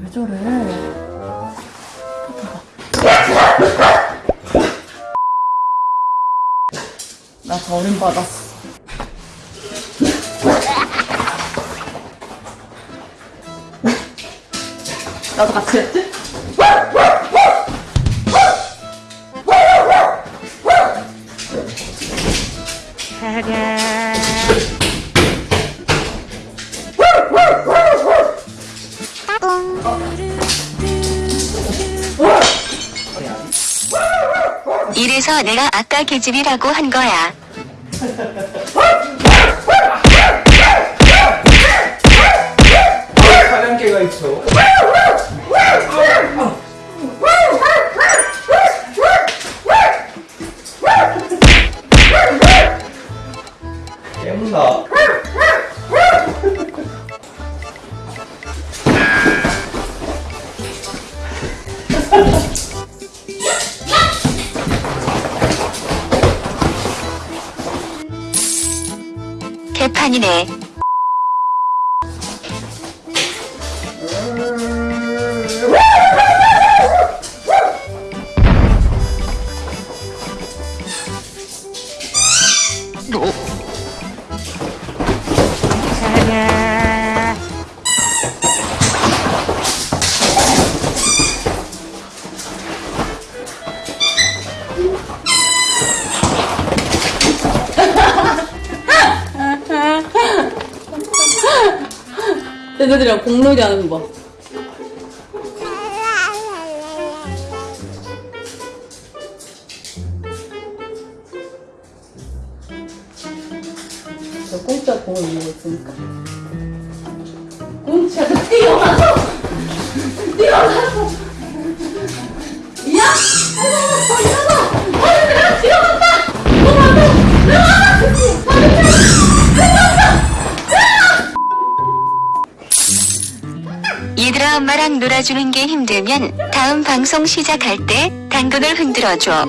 왜 저래? 나 버림받았어. 나도 같이 했지? 이래서 내가 아까 개집이라고 한 거야. 개판이네. 얘네들이랑 공놀이 하는 거 봐. 저 공짜 공을 이기고 있으니까. 뛰어나서! 뛰어나서! 엄마랑 놀아주는 게 힘들면 다음 방송 시작할 때 당근을 흔들어줘.